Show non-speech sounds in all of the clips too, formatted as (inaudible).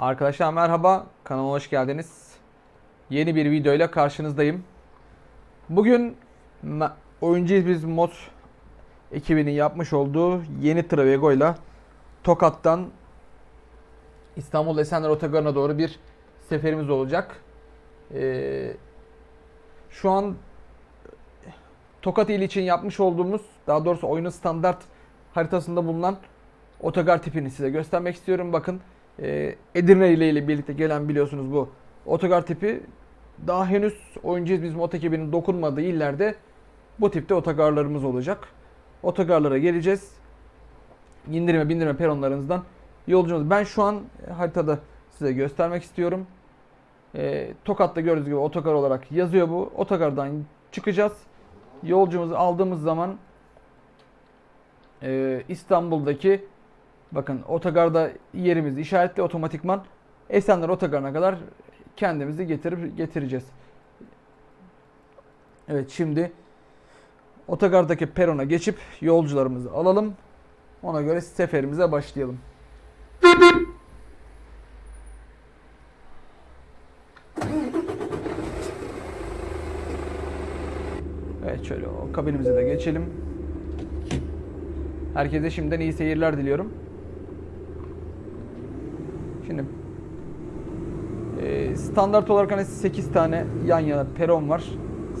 Arkadaşlar merhaba, kanalıma hoş geldiniz. Yeni bir videoyla karşınızdayım. Bugün Oyuncuyuz Biz Mod ekibinin yapmış olduğu yeni Travego ile Tokat'tan İstanbul Esenler Otogarı'na doğru bir seferimiz olacak. Ee, şu an Tokat ili için yapmış olduğumuz, daha doğrusu oyunun standart haritasında bulunan otogar tipini size göstermek istiyorum. Bakın e, Edirne ile ile birlikte gelen biliyorsunuz bu otogar tipi daha henüz oyuncuyuz bizim ot ekibinin dokunmadığı illerde bu tipte otogarlarımız olacak. Otogarlara geleceğiz. İndirme bindirme peronlarınızdan yolcumuz. Ben şu an haritada size göstermek istiyorum. E, Tokat'ta gördüğünüz gibi otogar olarak yazıyor bu. Otogardan çıkacağız. Yolcumuzu aldığımız zaman e, İstanbul'daki bakın otogarda yerimiz işaretli otomatikman Esenler otogarına kadar kendimizi getirip getireceğiz. Evet şimdi otogardaki perona geçip yolcularımızı alalım. Ona göre seferimize başlayalım. Evet şöyle o kabinimize de geçelim. Herkese şimdiden iyi seyirler diliyorum. Şimdi e, standart olarak hani 8 tane yan yana peron var.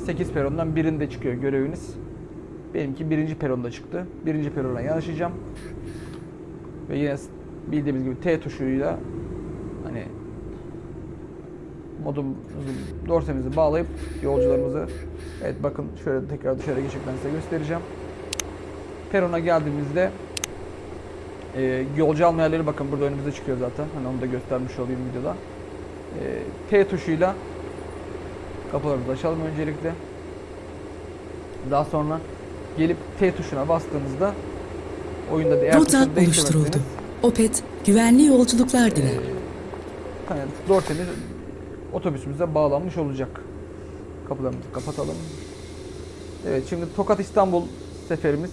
8 perondan birinde çıkıyor göreviniz. Benimki birinci peronda çıktı. Birinci perona yanaşacağım. Ve yine bildiğimiz gibi T tuşuyla hani modumuzu, dorsemizi bağlayıp yolcularımızı evet bakın şöyle tekrar dışarı geçip ben size göstereceğim. Perona geldiğimizde e, yolcu alma yerleri bakın burada önümüze çıkıyor zaten. Hani onu da göstermiş olayım videoda. E, T tuşuyla kapılarımızı açalım öncelikle. Daha sonra gelip T tuşuna bastığınızda oyunda diğer Rota oluşturuldu. Opet, güvenli yolculuklar diler. hani Dorsen'in otobüsümüze bağlanmış olacak. Kapılarımızı kapatalım. Evet şimdi Tokat İstanbul seferimiz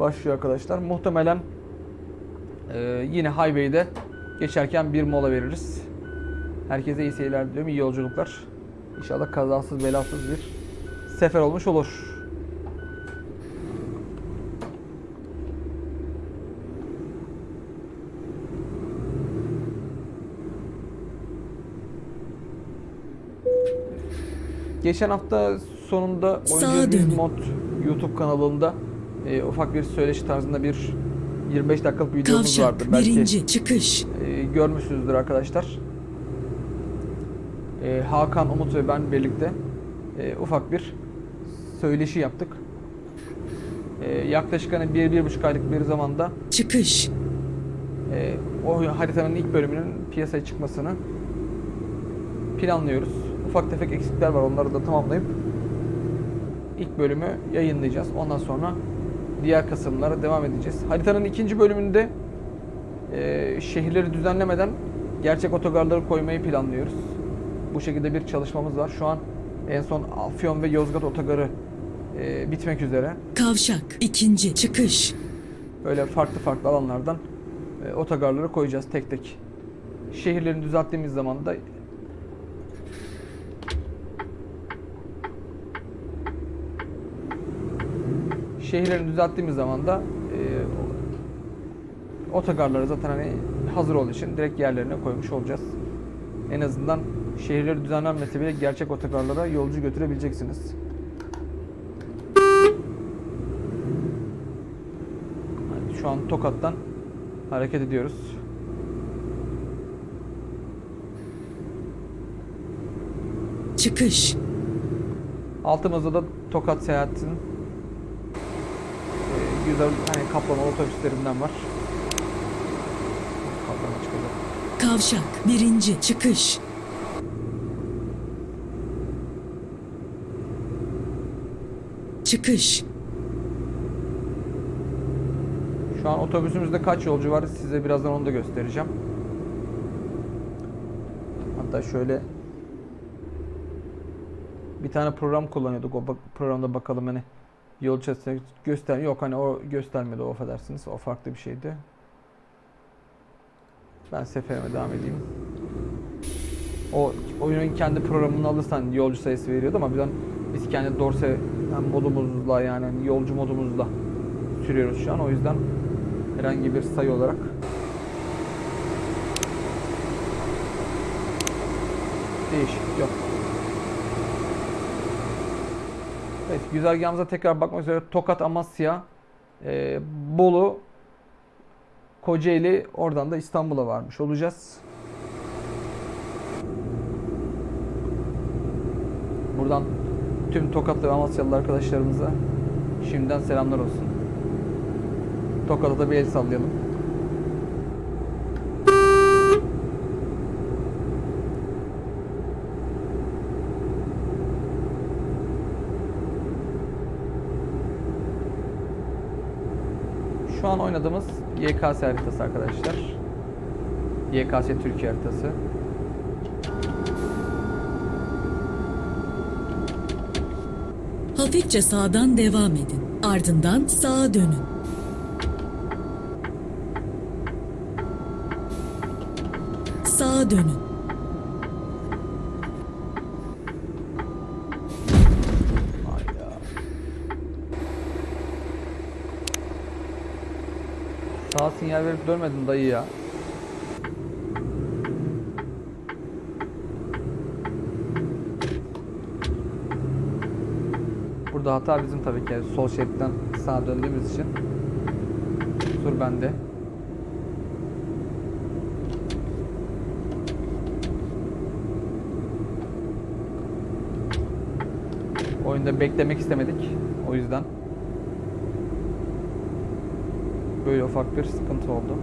başlıyor arkadaşlar. Muhtemelen e, yine highway'de geçerken bir mola veririz. Herkese iyi seyirler diliyorum. iyi yolculuklar. İnşallah kazasız belasız bir sefer olmuş olur. Geçen hafta sonunda Oyuncu. Mod YouTube kanalında e, ufak bir söyleşi tarzında bir 25 dakikalık videomuz vardı. Kavşak, Belki birinci, çıkış. e, görmüşsünüzdür arkadaşlar. E, Hakan, Umut ve ben birlikte e, ufak bir söyleşi yaptık. E, yaklaşık hani bir, bir buçuk aylık bir zamanda Çıkış. e, o haritanın ilk bölümünün piyasaya çıkmasını planlıyoruz. Ufak tefek eksikler var onları da tamamlayıp ilk bölümü yayınlayacağız. Ondan sonra diğer kısımlara devam edeceğiz. Haritanın ikinci bölümünde e, şehirleri düzenlemeden gerçek otogarları koymayı planlıyoruz. Bu şekilde bir çalışmamız var. Şu an en son Afyon ve Yozgat otogarı e, bitmek üzere. Kavşak, ikinci, çıkış. Böyle farklı farklı alanlardan e, otogarları koyacağız tek tek. Şehirlerini düzelttiğimiz zaman da şehirlerini düzelttiğimiz zaman da e, otogarları zaten hani hazır olduğu için direkt yerlerine koymuş olacağız. En azından şehirleri düzenlenmese bile gerçek otogarlara yolcu götürebileceksiniz. Yani şu an Tokat'tan hareket ediyoruz. Çıkış. Altımızda da Tokat seyahatinin güzel hani kaplamalı otobüslerinden var. Kaplama çıkacak. Kavşak, birinci, çıkış. Çıkış. Şu an otobüsümüzde kaç yolcu var size birazdan onu da göstereceğim. Hatta şöyle bir tane program kullanıyorduk. O programda bakalım hani yol çizgisini göster yok hani o göstermedi o affedersiniz. O farklı bir şeydi. Ben seferime devam edeyim. O oyunun kendi programını alırsan yolcu sayısı veriyordu ama bizden biz kendi dorse yani modumuzla yani hani yolcu modumuzla sürüyoruz şu an. O yüzden herhangi bir sayı olarak değişiklik yok. Evet güzergahımıza tekrar bakmak üzere Tokat, Amasya, e, Bolu, Kocaeli oradan da İstanbul'a varmış olacağız. Buradan tüm Tokatlı ve Amasyalı arkadaşlarımıza şimdiden selamlar olsun. Tokat'a da bir el sallayalım. Şu an oynadığımız YKS haritası arkadaşlar. YKS Türkiye haritası. Hafifçe sağdan devam edin. Ardından sağa dönün. Sağa dönün. Hayda. Sağ sinyal verip dönmedin dayı ya. Burada hata bizim tabii ki. Sol şeritten sağa döndüğümüz için. Kusur bende. Oyunda beklemek istemedik. O yüzden. Böyle ufak bir sıkıntı oldu.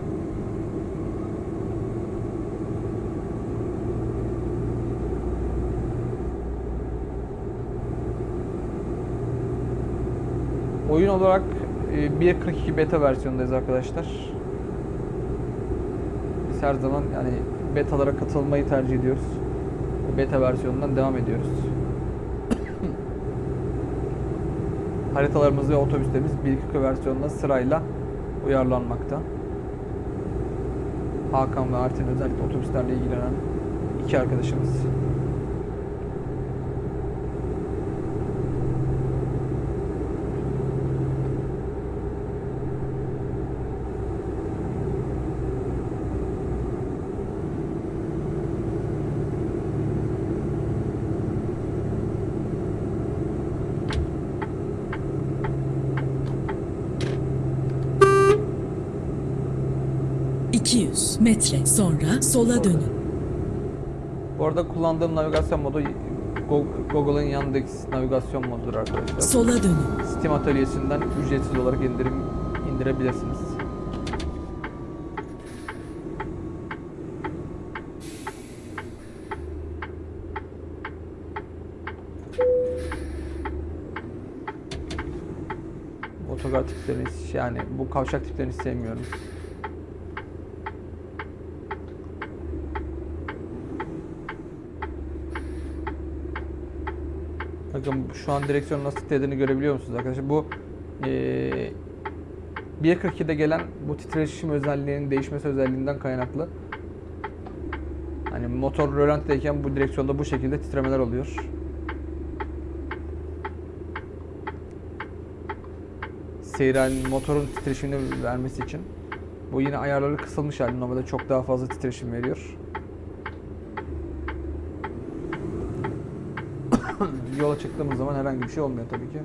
Oyun olarak e, 1.42 beta versiyondayız arkadaşlar. Biz her zaman yani betalara katılmayı tercih ediyoruz. Beta versiyonundan devam ediyoruz. (coughs) Haritalarımız ve otobüslerimiz 1.42 versiyonunda sırayla uyarlanmakta. Hakan ve Artin özellikle otobüslerle ilgilenen iki arkadaşımız. ...200 metre sonra sola dönün. Bu arada kullandığım navigasyon modu Go- Google'ın Yandex navigasyon modudur arkadaşlar. Sola dönün. Steam atölyesinden ücretsiz olarak indirim indirebilirsiniz. Otogar tiplerini yani bu kavşak tiplerini sevmiyorum. Bakın şu an direksiyonun nasıl titrediğini görebiliyor musunuz arkadaşlar? Bu eee 1.42'de gelen bu titreşim özelliğinin değişmesi özelliğinden kaynaklı. Hani motor rölantideyken bu direksiyonda bu şekilde titremeler oluyor. Halinin motorun titreşimini vermesi için. Bu yine ayarları kısılmış hali. Normalde çok daha fazla titreşim veriyor. (laughs) yola çıktığımız zaman herhangi bir şey olmuyor tabii ki.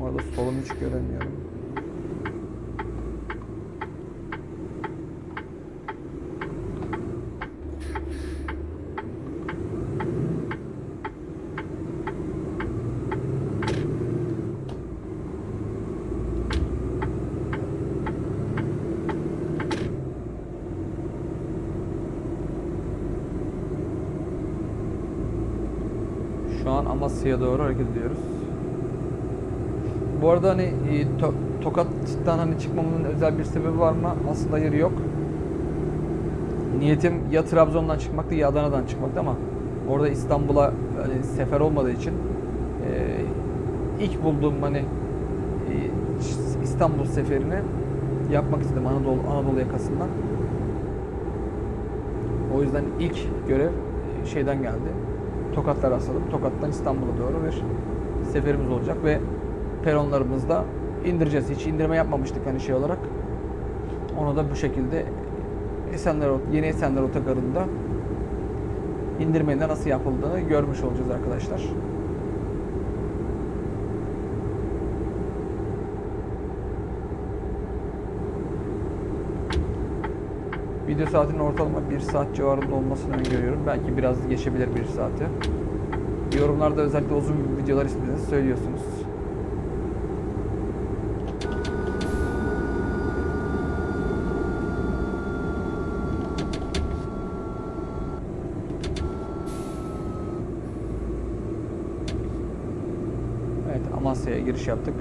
Orada solumu hiç göremiyorum. Şu Amasya'ya doğru hareket ediyoruz. Bu arada hani e, To- Tokat'tan hani çıkmamın özel bir sebebi var mı? Aslında hayır yok. Niyetim ya Trabzon'dan çıkmaktı ya Adana'dan çıkmaktı ama orada İstanbul'a hani sefer olmadığı için e, ilk bulduğum hani e, İstanbul seferini yapmak istedim Anadolu Anadolu yakasından. O yüzden ilk görev e, şeyden geldi. Tokatlar rastladım. Tokat'tan İstanbul'a doğru bir seferimiz olacak ve peronlarımızda indireceğiz. Hiç indirme yapmamıştık hani şey olarak. Onu da bu şekilde Esenler Yeni Esenler Otogarı'nda indirmenin nasıl yapıldığını görmüş olacağız arkadaşlar. Video saatinin ortalama 1 saat civarında olmasını öngörüyorum. Belki biraz geçebilir 1 saati. Yorumlarda özellikle uzun videolar istediğinizi söylüyorsunuz. Evet Amasya'ya giriş yaptık.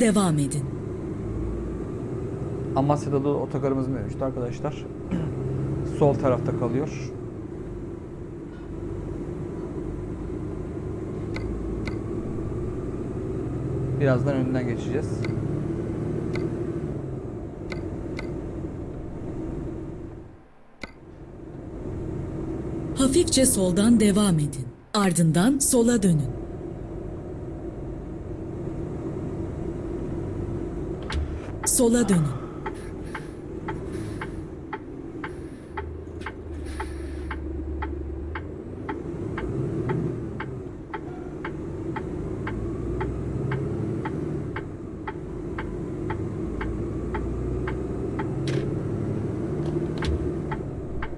Devam edin. Amasya'da da otogarımız mevcut arkadaşlar. (clears throat) Sol tarafta kalıyor. Birazdan önünden geçeceğiz. Hafifçe soldan devam edin. Ardından sola dönün. Sola dönün.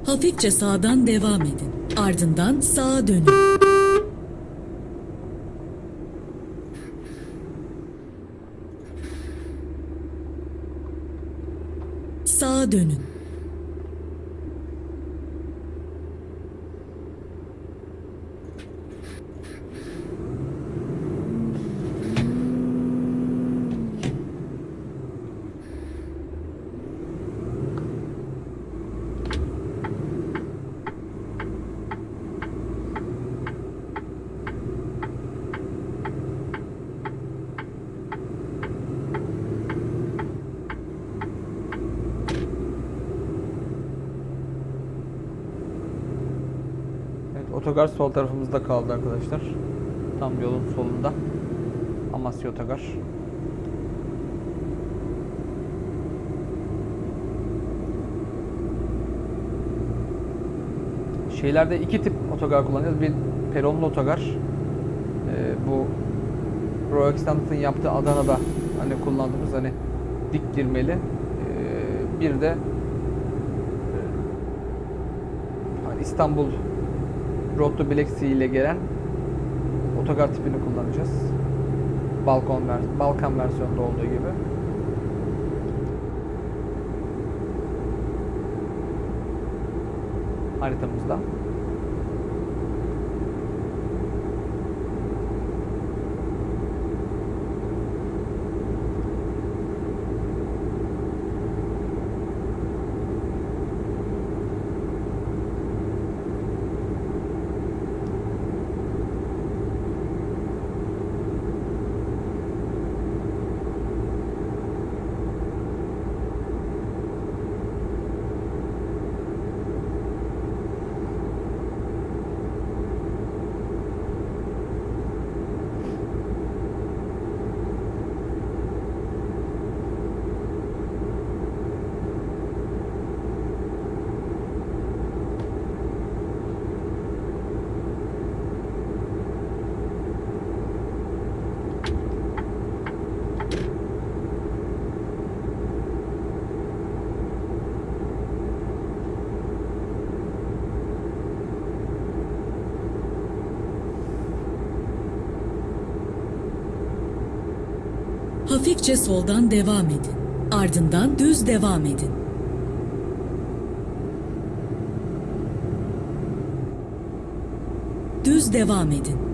Hafifçe sağdan devam edin. Ardından sağa dönün. Sağa dönün. Evet otogar sol tarafımızda kaldı arkadaşlar. Tam yolun solunda. Amasya Otogar. Şeylerde iki tip otogar kullanacağız. Bir peronlu otogar. Ee, bu Royal Extended'ın yaptığı Adana'da hani kullandığımız hani dik girmeli. Ee, bir de e, hani İstanbul Road to Black Sea ile gelen otogar tipini kullanacağız. Balkon ver Balkan versiyonunda olduğu gibi. Haritamızda. Hafifçe soldan devam edin. Ardından düz devam edin. Düz devam edin.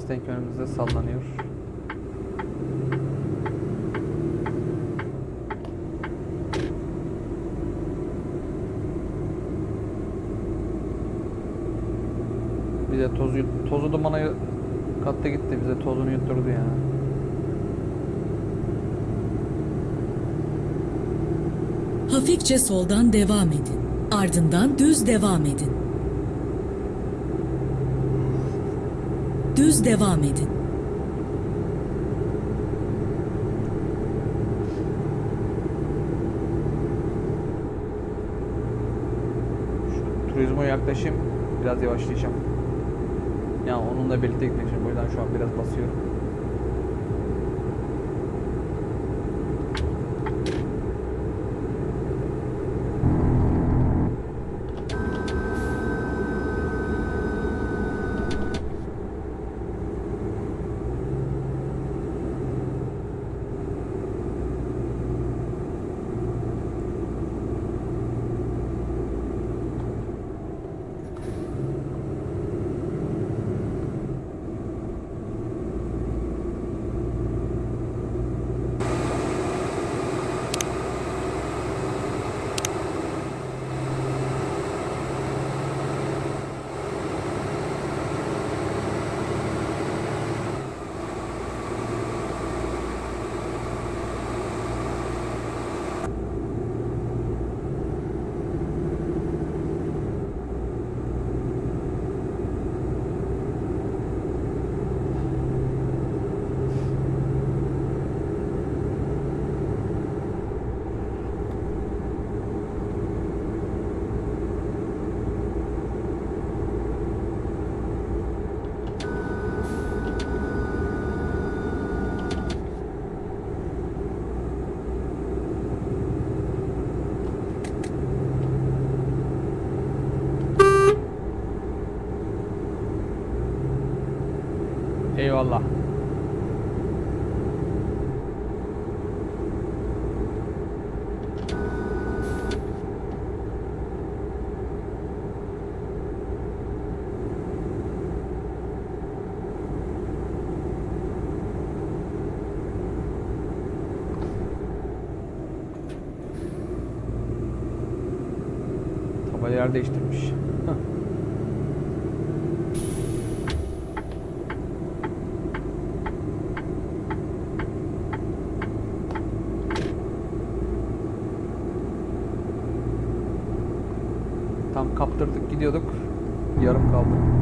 Mustang önümüzde sallanıyor. Bize toz, yut- tozu dumanı kattı gitti bize tozunu yutturdu ya. Hafifçe soldan devam edin. Ardından düz devam edin. Düz devam edin. Şu turizmo yaklaşayım biraz yavaşlayacağım. Yani onunla birlikte gideceğim. O yüzden şu an biraz basıyorum. Eyvallah. Tabanca yer değiştirmiş. Tam kaptırdık gidiyorduk. Yarım kaldı.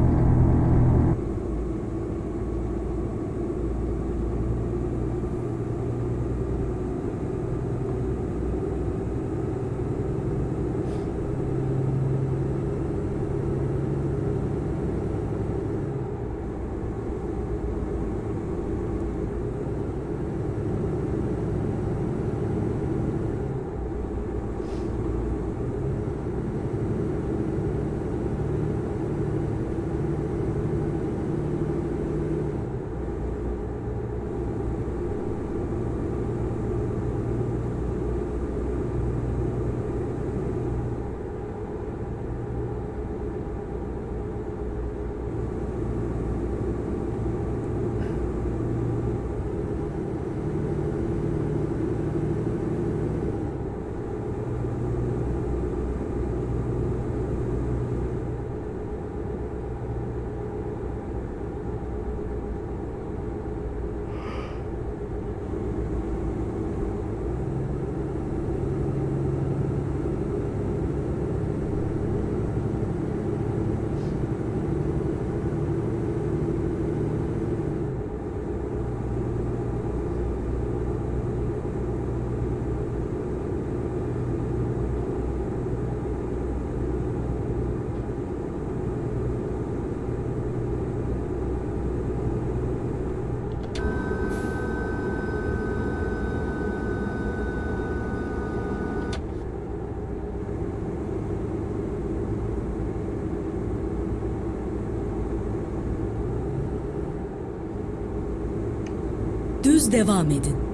Düz devam edin.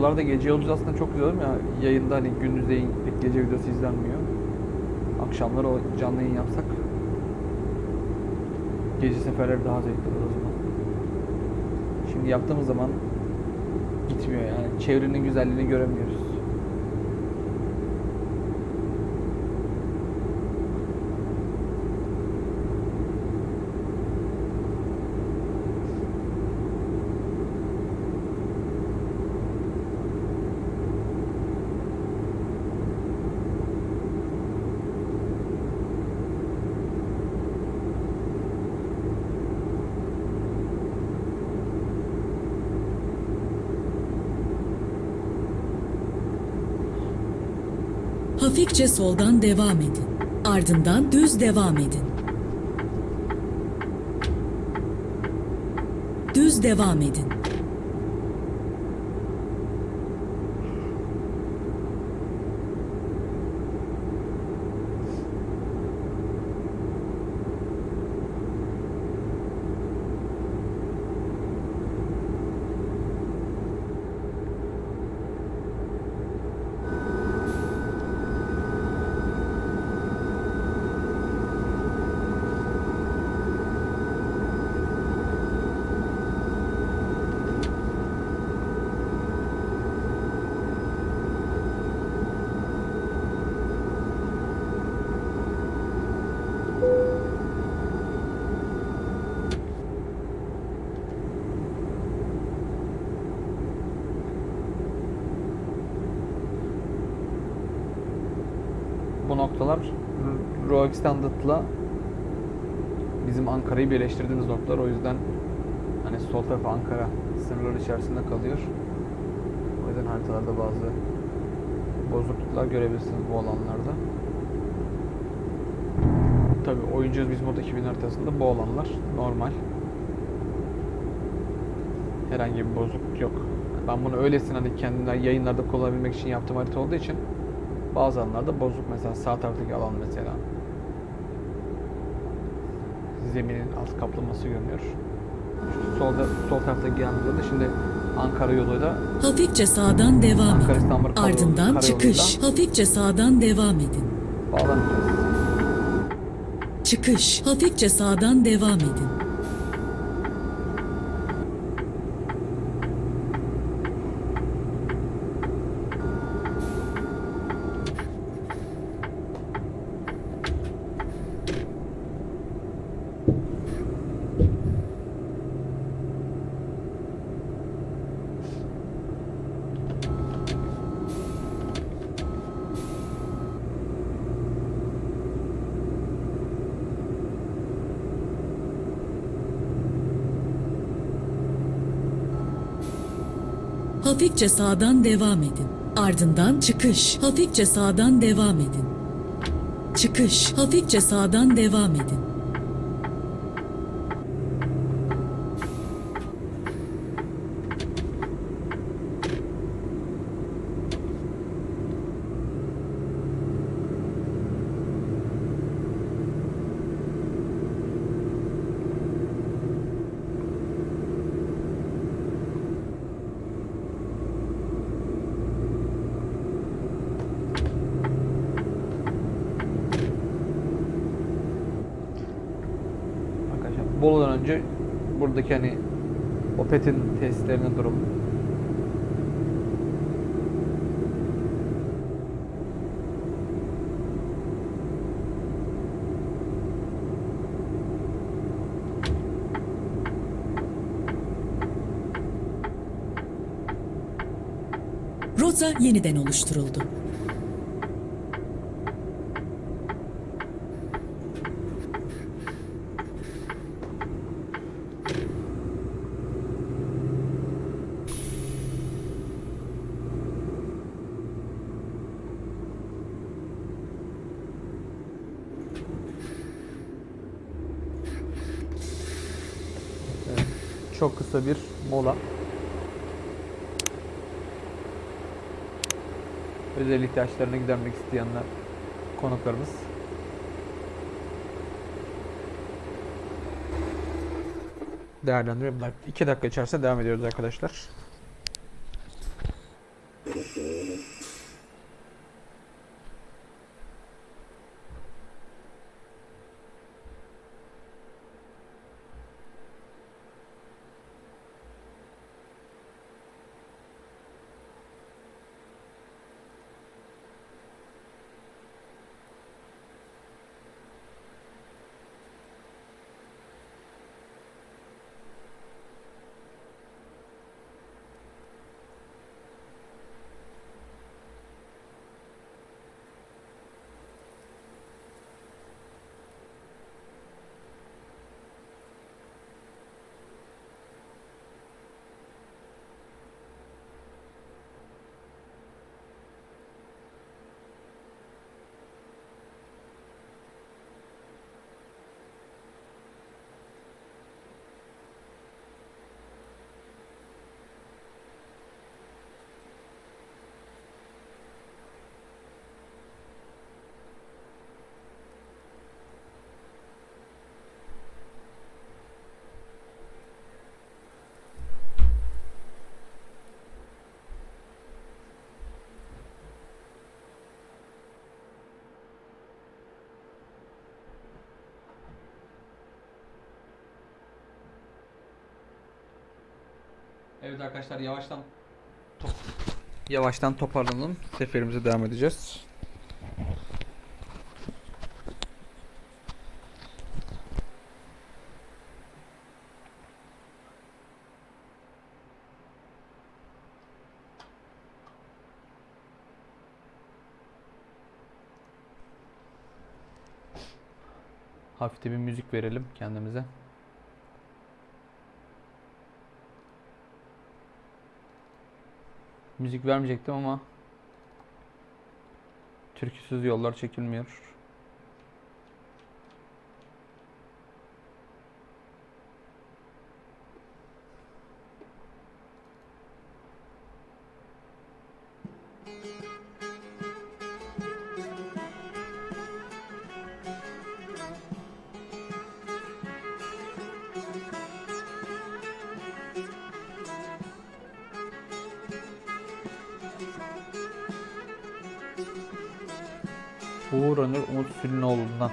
Buralarda gece yolculuğu aslında çok güzel ya. Yayında hani gündüz değil pek gece videosu izlenmiyor. Akşamları o canlı yayın yapsak gece seferleri daha zevkli olur o zaman. Şimdi yaptığımız zaman gitmiyor yani. Çevrenin güzelliğini göremiyoruz. Hafifçe soldan devam edin. Ardından düz devam edin. Düz devam edin. Bu noktalar R- Roa Extended'la bizim Ankara'yı birleştirdiğimiz noktalar. O yüzden hani sol taraf Ankara sınırları içerisinde kalıyor. O yüzden haritalarda bazı bozukluklar görebilirsiniz bu alanlarda. Tabi oyuncuyuz biz mod 2000 haritasında bu alanlar normal. Herhangi bir bozukluk yok. Ben bunu öylesine hani kendimden yayınlarda kullanabilmek için yaptığım harita olduğu için bazı alanlarda bozuk mesela sağ taraftaki alan mesela zeminin alt kaplaması görünüyor. Şu solda sol yanında da şimdi Ankara yoluyla Hafifçe sağdan devam Ankara edin. Karayolu- Ardından çıkış. Hafifçe sağdan devam edin. bağlanacağız. Çıkış. Hafifçe sağdan devam edin. Hafifçe sağdan devam edin. Ardından çıkış. Hafifçe sağdan devam edin. Çıkış. Hafifçe sağdan devam edin. Rota yeniden oluşturuldu. Çok kısa bir mola. Özel ihtiyaçlarını gidermek isteyenler konuklarımız. Değerlendiriyorum. 2 dakika içerisinde devam ediyoruz arkadaşlar. Evet arkadaşlar yavaştan top yavaştan toparlanalım. Seferimize devam edeceğiz. Hafif bir müzik verelim kendimize. Müzik vermeyecektim ama türküsüz yollar çekilmiyor. Umut Sülünoğlu'ndan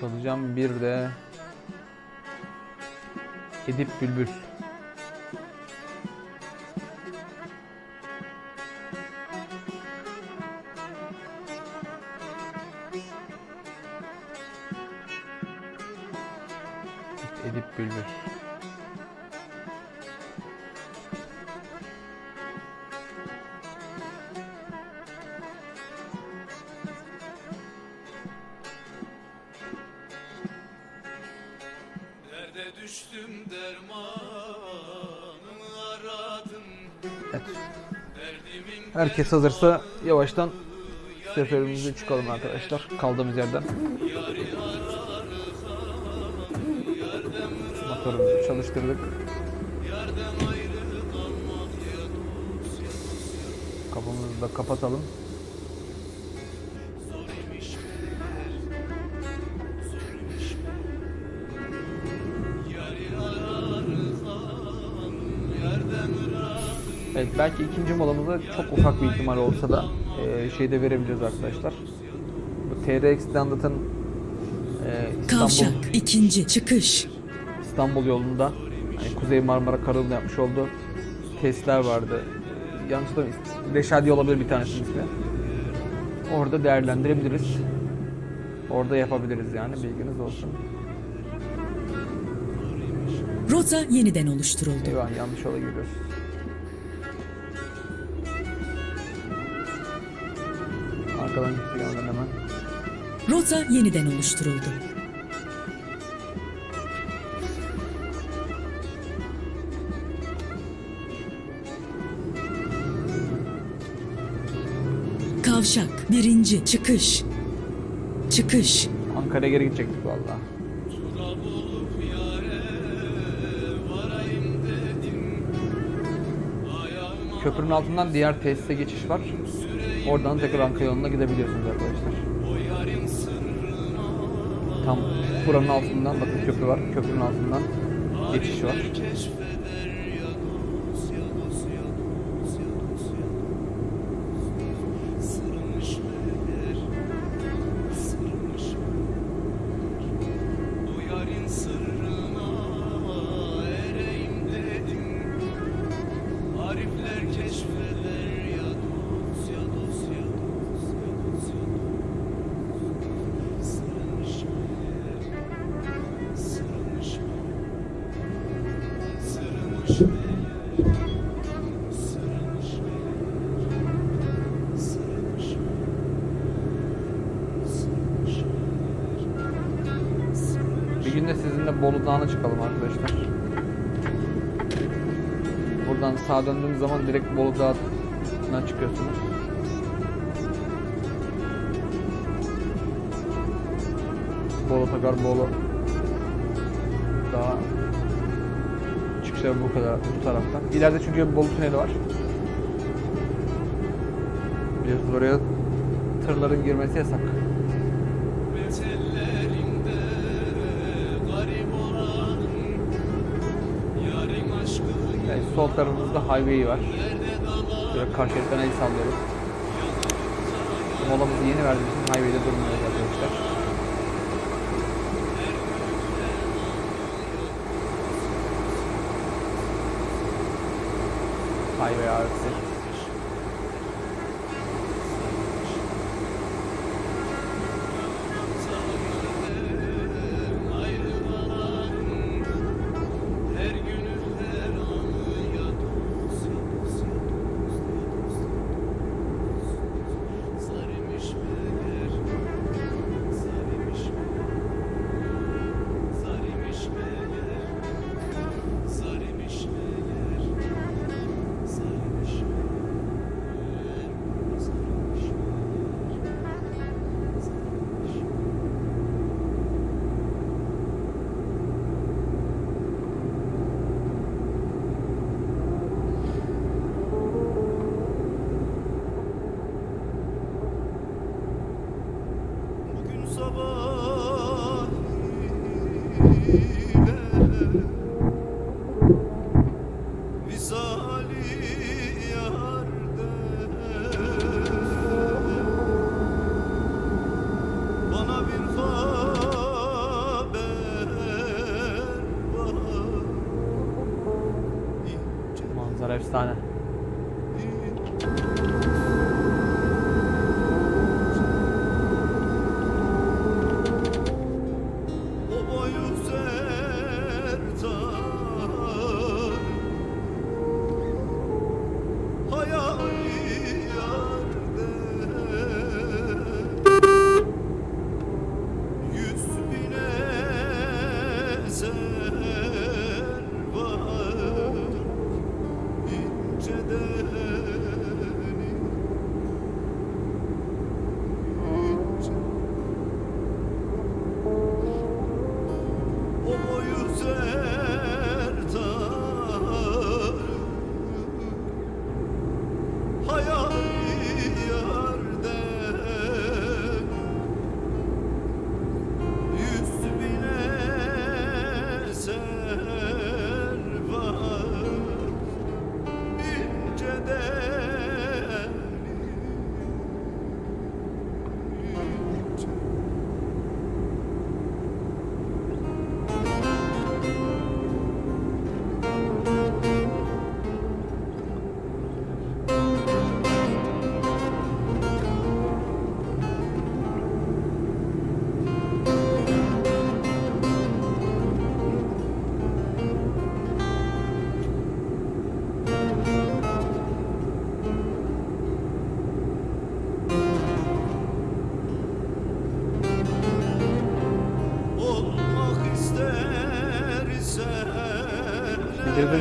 çalacağım bir de Edip Bülbül. Herkes hazırsa yavaştan seferimize çıkalım arkadaşlar. Kaldığımız yerden. Motorumuzu çalıştırdık. Kapımızı da kapatalım. Evet belki ikinci molamızda çok ufak bir ihtimal olsa da e, şeyde verebiliriz arkadaşlar. Bu TRX Standard'ın e, İstanbul, Kavşak ikinci çıkış. İstanbul yolunda hani Kuzey Marmara Karayolu'nda yapmış olduğu testler vardı. Yanlış da Reşadi olabilir bir tanesinin ismi. Orada değerlendirebiliriz. Orada yapabiliriz yani bilginiz olsun. Rota yeniden oluşturuldu. Eyvah yanlış yola giriyoruz. Arkadan gitti yandan hemen. Rota yeniden oluşturuldu. Kavşak birinci çıkış. Çıkış. Ankara'ya geri gidecektik valla. Köprünün altından diğer tesise geçiş var. Oradan tekrar Ankara yoluna gidebiliyorsunuz arkadaşlar. Tam buranın altından bakın köprü var. Köprünün altından geçiş var. Bolu Dağı'na çıkıyorsunuz. Bolu Takar Bolu Dağı çıkışları bu kadar bu taraftan. İleride çünkü Bolu Tüneli var. Biliyorsunuz oraya tırların girmesi yasak. Yani sol tarafımızda highway var. Böyle karşı el sallıyoruz. Molamızı yeni verdiğimiz için highway'de durmuyoruz arkadaşlar. Highway artı.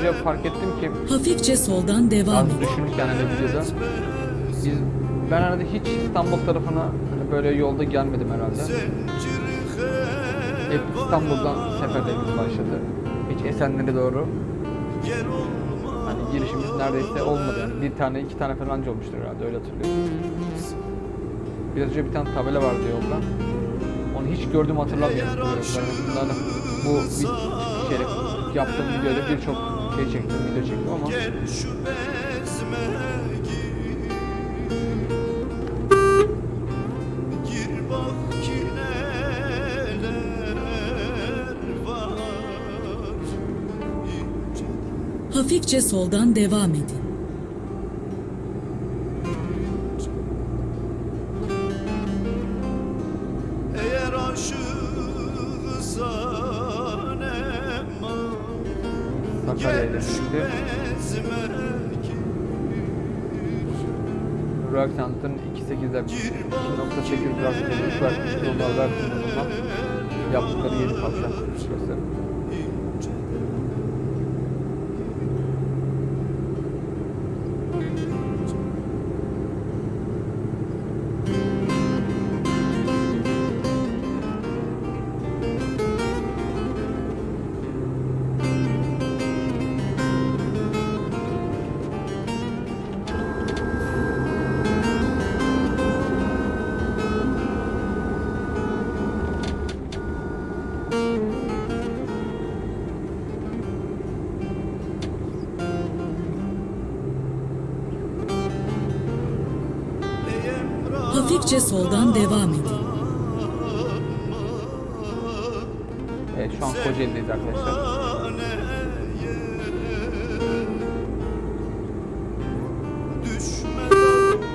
Önce fark ettim ki Hafifçe soldan devam edin. düşünürken hani videoda biz ben herhalde hiç İstanbul tarafına hani böyle yolda gelmedim herhalde. Hep İstanbul'dan seferlerimiz başladı. Hiç Esenler'e doğru hani girişimiz neredeyse olmadı yani. Bir tane iki tane falan olmuştur herhalde öyle hatırlıyorum. Biraz önce bir tane tabela vardı yolda. Onu hiç gördüğümü hatırlamıyorum. Bu bir kere yaptığım videoda birçok şey çektim, video çektim ama. Gel şu bezme gir. Gir bak ki neler var. İnceden Hafifçe soldan devam edin. 2.8 Roxant'ın vermiş yollar versiyonundan yaptıkları Hafifçe soldan devam edin. Evet şu an Kocaeli'deyiz arkadaşlar. Düşmeden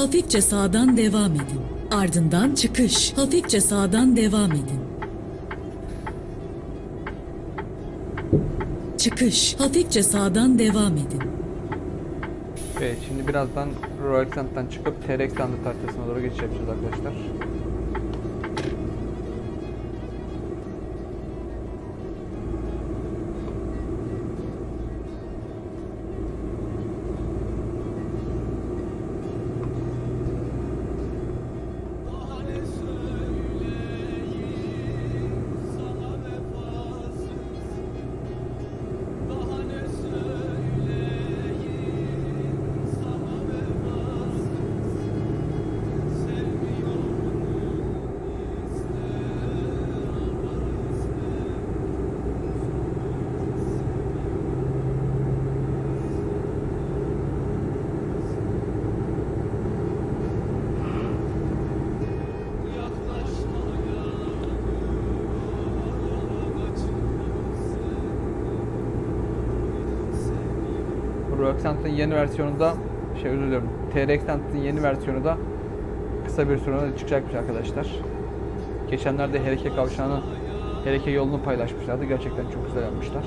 Hafifçe sağdan devam edin. Ardından çıkış. Hafifçe sağdan devam edin. Çıkış. Hafifçe sağdan devam edin. Evet şimdi birazdan Roxant'tan çıkıp TRX standart haritasına doğru geçiş yapacağız arkadaşlar. Roxant'ın yeni versiyonunda şey özür dilerim. TRX'in yeni versiyonu da kısa bir sürede çıkacakmış arkadaşlar. Geçenlerde Hereke kavşağını Hereke yolunu paylaşmışlardı. Gerçekten çok güzel yapmışlar.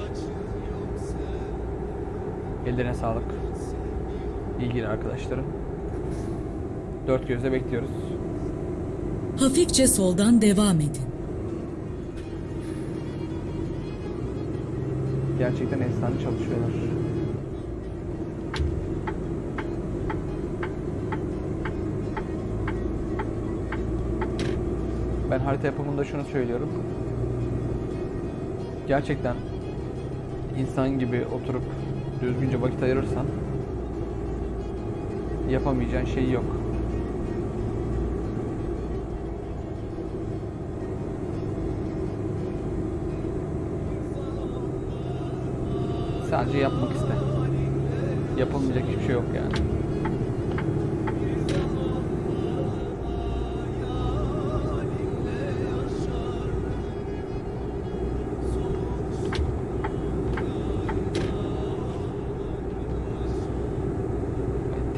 Ellerine sağlık. İlgili arkadaşlarım. Dört gözle bekliyoruz. Hafifçe soldan devam edin. Gerçekten efsane çalışıyorlar. Harita yapımında şunu söylüyorum. Gerçekten insan gibi oturup düzgünce vakit ayırırsan yapamayacağın şey yok. Sadece yapmak iste. Yapılmayacak hiçbir şey yok yani.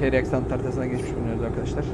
TR eksan haritasına geçmiş bulunuyoruz arkadaşlar.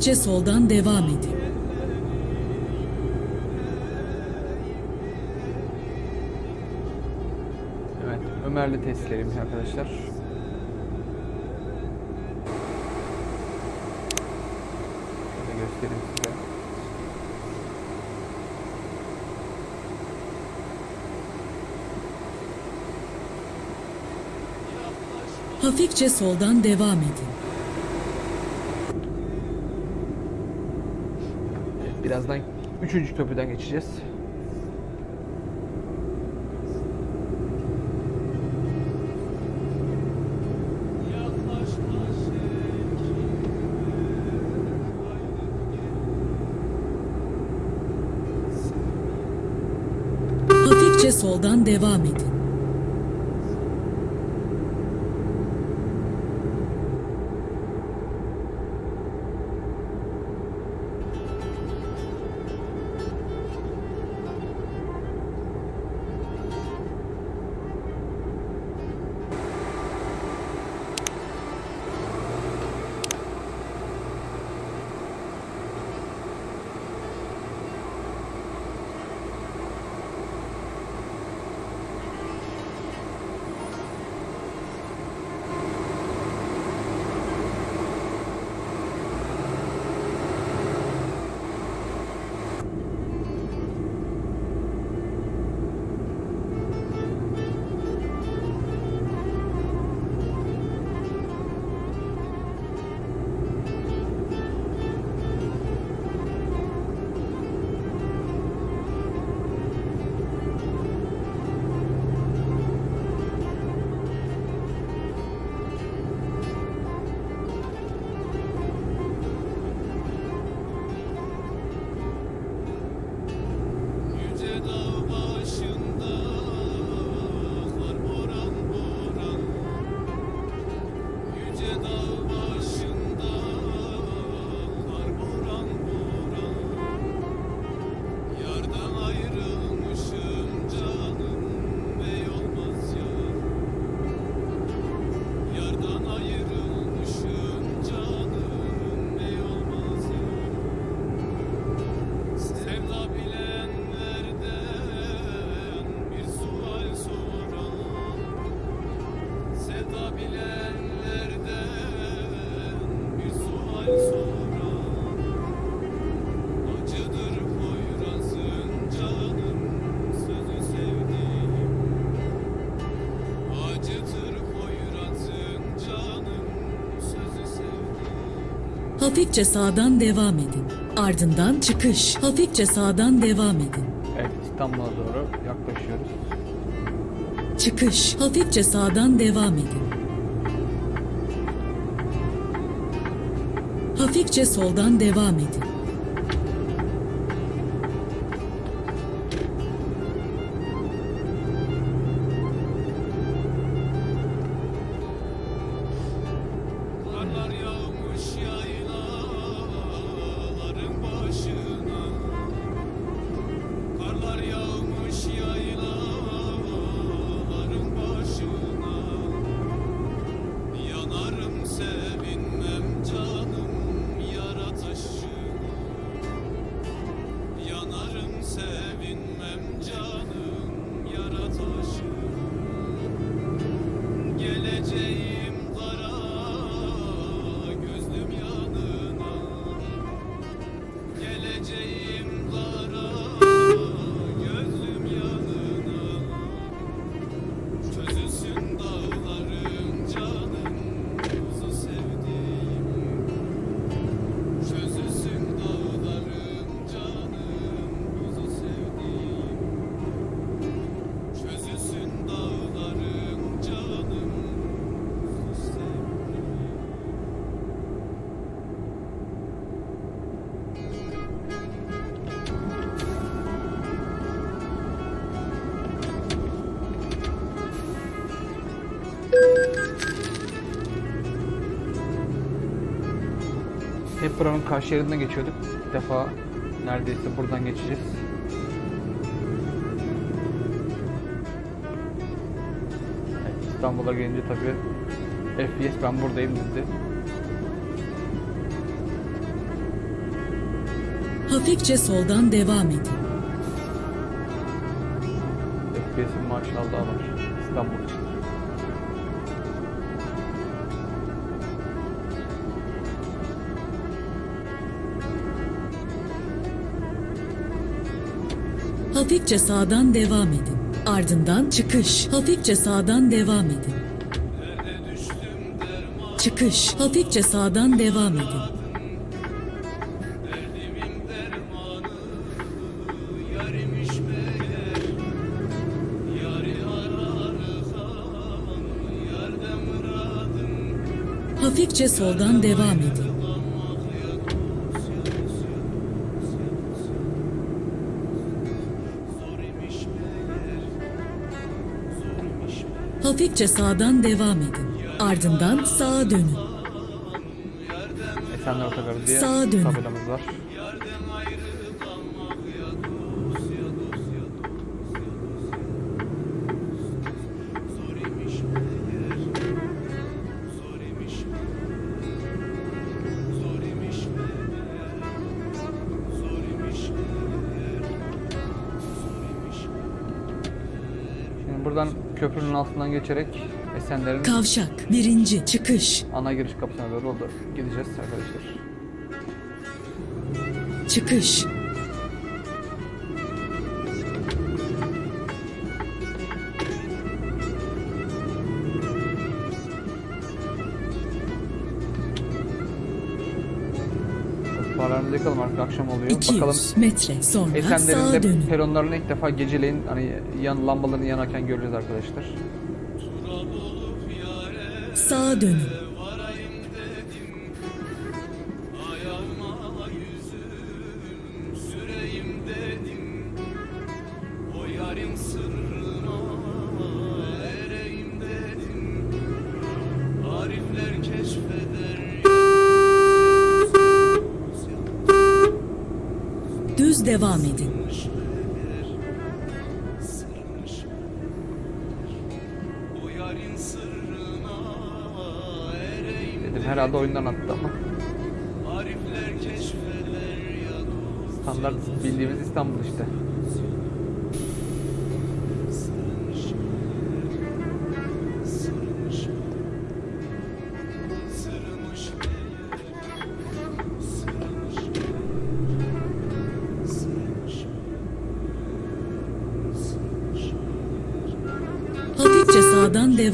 Hafifçe soldan devam edin. Evet, Ömerli testlerimiz arkadaşlar. Şöyle göstereyim size. Hafifçe soldan devam edin. Birazdan üçüncü köprüden geçeceğiz. Soldan devam edin. Hafifçe sağdan devam edin. Ardından çıkış. Hafifçe sağdan devam edin. Evet, İstanbul'a doğru yaklaşıyoruz. Çıkış. Hafifçe sağdan devam edin. Hafifçe soldan devam edin. Buranın karşı yerinden geçiyorduk. İlk defa neredeyse buradan geçeceğiz. Evet, İstanbul'a gelince tabii FPS ben buradayım dedi. Hafifçe soldan devam edin. FPS'in maşallah var. İstanbul Hafifçe sağdan devam edin. Ardından çıkış. Hafifçe sağdan devam edin. Çıkış. Hafifçe sağdan devam edin. Hafifçe soldan devam edin. Hafifçe sağdan devam edin. Ardından sağa dönün. Esenler Otogarı diye Sağa dönün. tabelamız var. Altından geçerek Esenler'in Kavşak. Birinci. Çıkış. ana giriş kapısına doğru oldu. Gideceğiz arkadaşlar. Çıkış. Akşam oluyor. Bakalım 200 metre sonra Esenler'in de peronlarını ilk defa geceleyin hani yan lambaların yanarken göreceğiz arkadaşlar. Sağa dönün.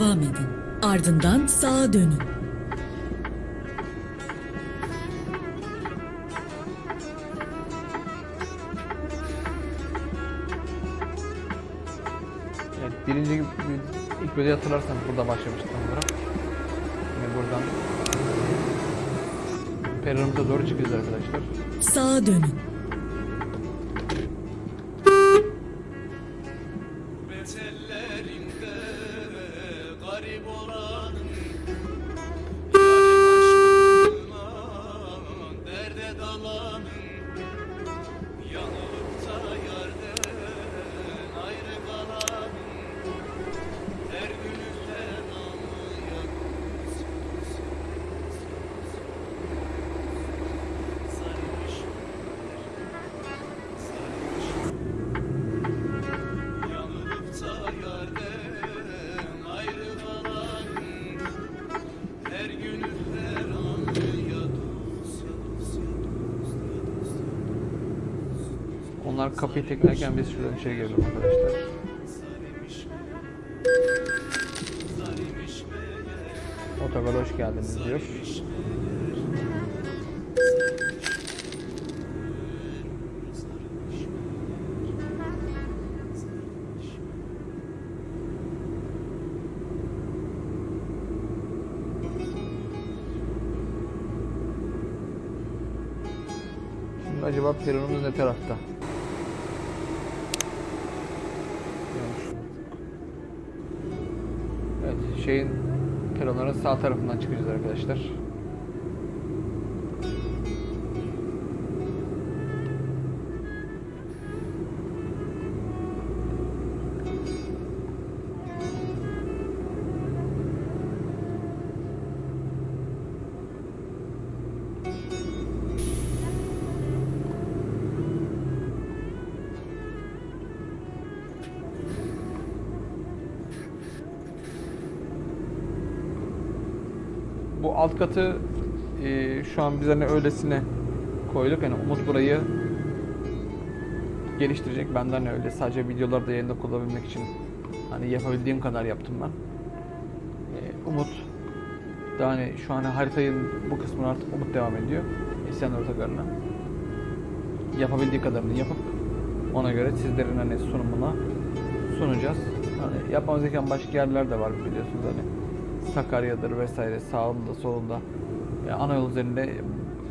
Devam edin. Ardından sağa dönün. Evet, birinci ilk videoyu hatırlarsanız burada başlamıştım olarak. Şimdi buradan peronumuza doğru çıkıyoruz arkadaşlar. Sağa dönün. Kapıyı teklerken biz şuradan içeri girelim arkadaşlar. Otogara hoş geldiniz diyor. Acaba peronumuz ne tarafta? Şeyin peronların sağ tarafından çıkacağız arkadaşlar. Katı e, şu an biz hani öylesine koyduk. Yani Umut burayı geliştirecek. Benden öyle sadece videolarda yayında kullanabilmek için hani yapabildiğim kadar yaptım ben. Ee, Umut daha hani şu an haritayı bu kısmını artık Umut devam ediyor. İsyanlar Otogarı'na. Yapabildiği kadarını yapıp ona göre sizlerin hani sunumuna sunacağız. Hani yapmamız gereken başka yerler de var biliyorsunuz hani Sakarya'dır vesaire sağında solunda e, ana yol üzerinde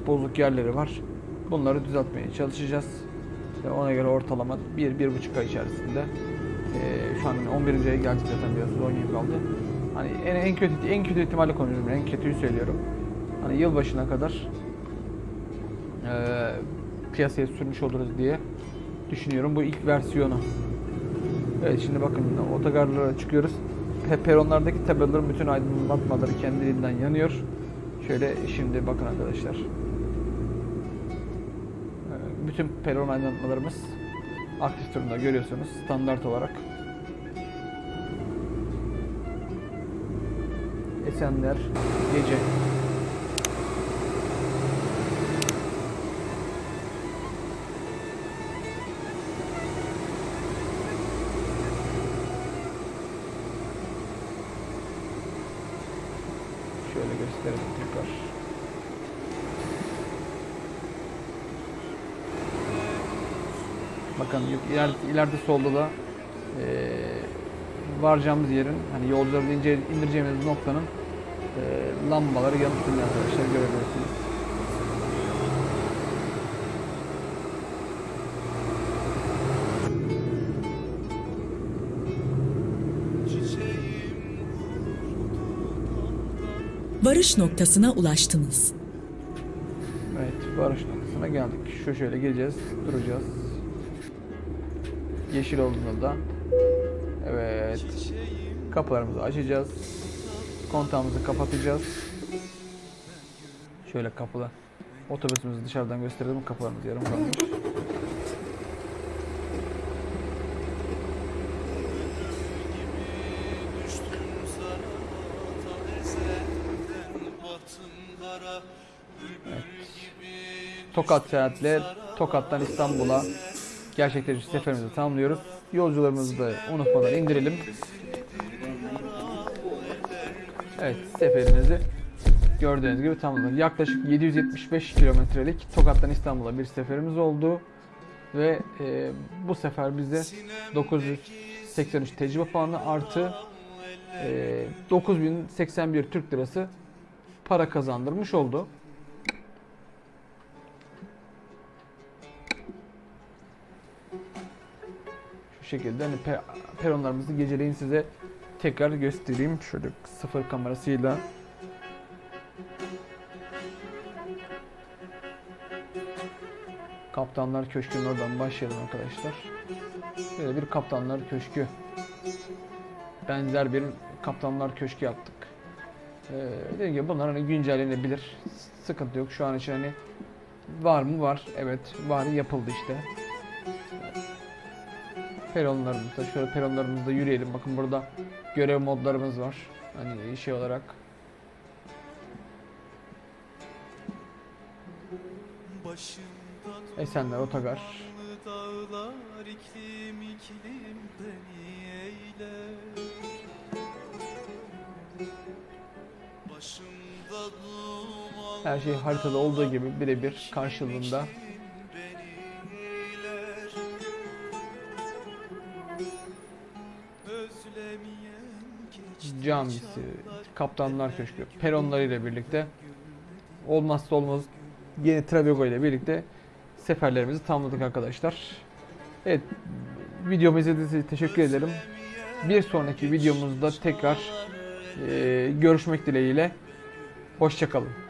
bozuk yerleri var. Bunları düzeltmeye çalışacağız. Ve ona göre ortalama 1-1,5 ay içerisinde e, şu an 11. aya geldik zaten biraz 10 gün kaldı. Hani en, en kötü en kötü ihtimalle konuşuyorum. En kötüyü söylüyorum. Hani yılbaşına kadar e, piyasaya sürmüş oluruz diye düşünüyorum. Bu ilk versiyonu. Evet şimdi bakın otogarlara çıkıyoruz. Pe- Peronlardaki tabelaların bütün aydınlatmaları kendiliğinden yanıyor. Şöyle şimdi bakın arkadaşlar. Ee, Bütün peron aydınlatmalarımız aktif durumda görüyorsunuz standart olarak. Esenler gece. Gösterelim tekrar. Bakın yuk- iler, ileride solda da eee varacağımız yerin hani yolcuları indireceğimiz noktanın eee lambaları yanıp arkadaşlar görebilirsiniz. Varış noktasına ulaştınız. Evet varış noktasına geldik. Şu şöyle geleceğiz, duracağız. Yeşil olduğunda da evet kapılarımızı açacağız. Kontağımızı kapatacağız. Şöyle kapılar. Otobüsümüzü dışarıdan gösterelim. Kapılarımız yarım kalmış. Tokat seyahatle Tokat'tan İstanbul'a gerçekleşmiş seferimizi tamamlıyoruz. Yolcularımızı da unutmadan indirelim. Evet seferimizi gördüğünüz gibi tamamladık. Yaklaşık 775 kilometrelik Tokat'tan İstanbul'a bir seferimiz oldu. Ve e, bu sefer bize 983 tecrübe puanı artı e, 9081 Türk Lirası para kazandırmış oldu. Şu şekilde hani pe- peronlarımızı geceleyin size tekrar göstereyim. Şöyle sıfır kamerasıyla. Kaptanlar Köşkü'nün oradan başlayalım arkadaşlar. Böyle bir Kaptanlar Köşkü. Benzer bir Kaptanlar Köşkü yaptık. Ee, dediğim gibi bunlar hani güncellenebilir. Sıkıntı yok. Şu an için hani var mı? Var. Evet. Var. Yapıldı işte. Peronlarımızda. Şöyle peronlarımızda yürüyelim. Bakın burada görev modlarımız var. Hani şey olarak. Esenler Otogar. Her şey haritada olduğu gibi birebir karşılığında camisi, Kaptanlar Köşkü, peronlarıyla birlikte olmazsa olmaz yeni Travego ile birlikte seferlerimizi tamamladık arkadaşlar. Evet, videomu izlediğiniz için teşekkür ederim. Bir sonraki videomuzda tekrar eee, görüşmek dileğiyle. Hoşçakalın.